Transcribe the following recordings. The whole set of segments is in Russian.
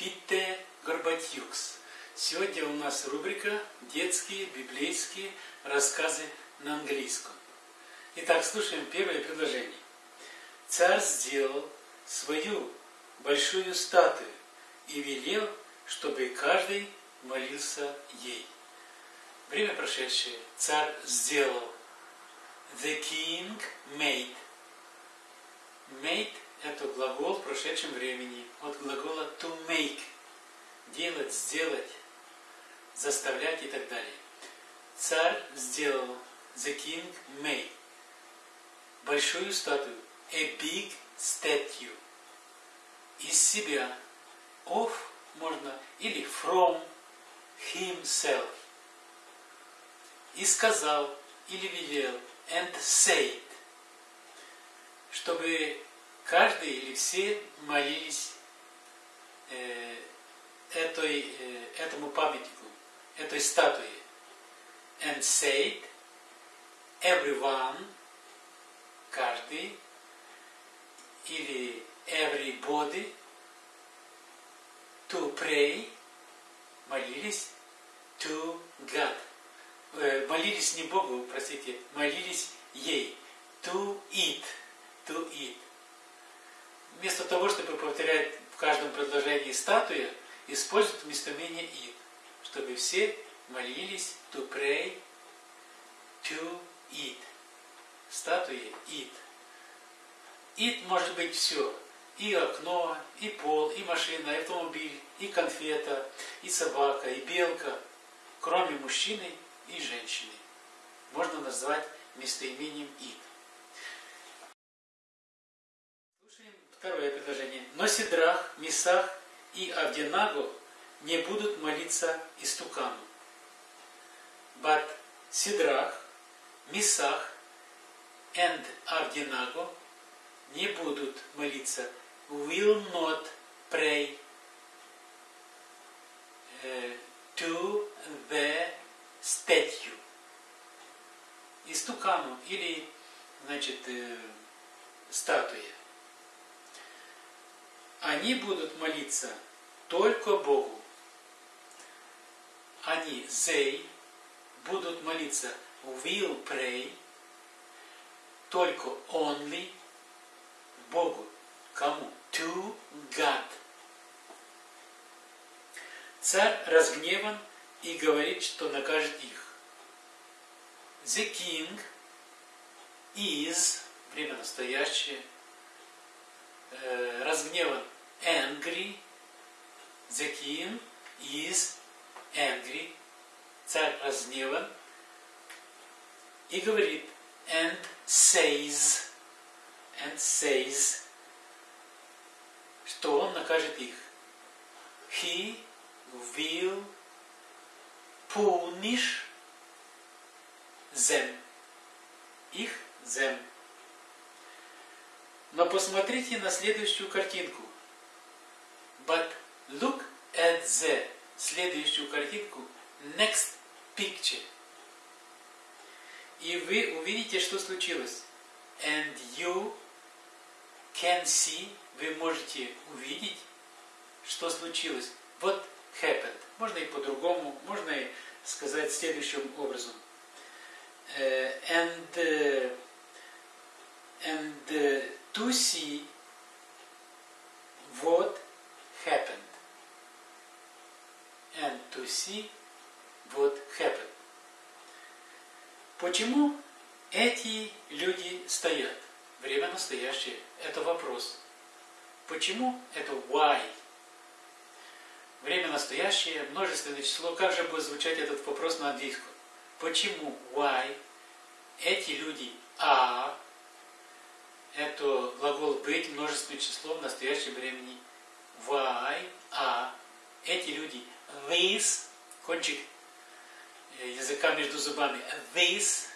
Питте Горбатюкс. Сегодня у нас рубрика «Детские библейские рассказы на английском». Итак, слушаем первое предложение. Царь сделал свою большую статую и велел, чтобы каждый молился ей. Время прошедшее. Царь сделал. The king made. Made это глагол в прошедшем времени. От глагола to make. Делать, сделать, заставлять и так далее. Царь сделал. The king made. Большую статую. A big statue. Из себя. Of можно или from himself. И сказал или велел and said, чтобы каждый или все молились э, этой, э, этому памятнику, этой статуе. And said, everyone, каждый, или everybody, to pray, молились, to God. Э, молились не Богу, простите, молились ей. To eat. To eat. Вместо того, чтобы повторять в каждом предложении статуя, используют местоимение it, чтобы все молились to pray, to eat. Статуя eat. Eat может быть все. И окно, и пол, и машина, и автомобиль, и конфета, и собака, и белка, кроме мужчины и женщины. Можно назвать местоимением «ид». Второе предложение. Но Сидрах, Мисах и Авденаго не будут молиться истукану. But Сидрах, Мисах and Авденаго не будут молиться will not pray to the statue. Истукану или, значит, э, статуе. Они будут молиться только Богу. Они, they, будут молиться will pray только only Богу. Кому? To God. Царь разгневан и говорит, что накажет их. The king is, время настоящее, э, разгневан, angry. The king is angry. Царь разгневан и говорит, and says, and says, что он накажет их. He will punish them. Их them. Но посмотрите на следующую картинку. But look at the следующую картинку. Next picture. И вы увидите, что случилось. And you can see, вы можете увидеть, что случилось. Вот happened. Можно и по-другому, можно и сказать следующим образом. Uh, and uh, and uh, to see what happened. And to see what happened. Почему эти люди стоят? Время настоящее. Это вопрос. Почему? Это why. Время настоящее, множественное число. Как же будет звучать этот вопрос на английском? Почему? Why? Эти люди are. Это глагол быть, множественное число в настоящем времени. Why are. Эти люди these, кончик языка между зубами. These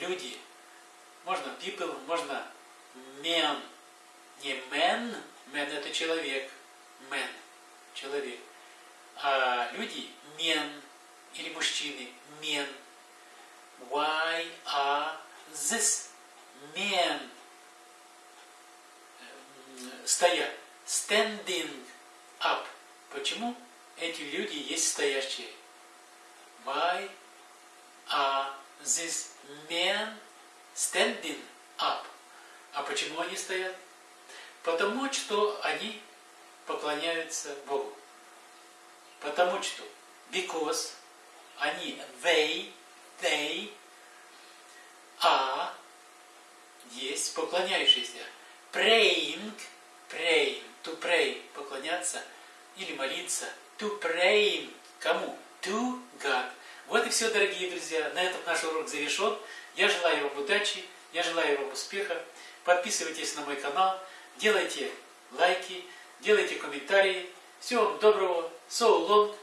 люди. Можно people, можно men. Не men, men это человек. Men человек. А люди men или мужчины men. Why are this men стоят? Standing up. Почему эти люди есть стоящие. Why are these men standing up? А почему они стоят? Потому что они поклоняются Богу. Потому что, because они, they, they are, есть поклоняющиеся. Praying, praying, to pray, поклоняться или молиться. To praying, кому? To God. Вот и все, дорогие друзья. На этом наш урок завершен. Я желаю вам удачи, я желаю вам успеха. Подписывайтесь на мой канал, делайте лайки, делайте комментарии. Всего вам доброго. So long.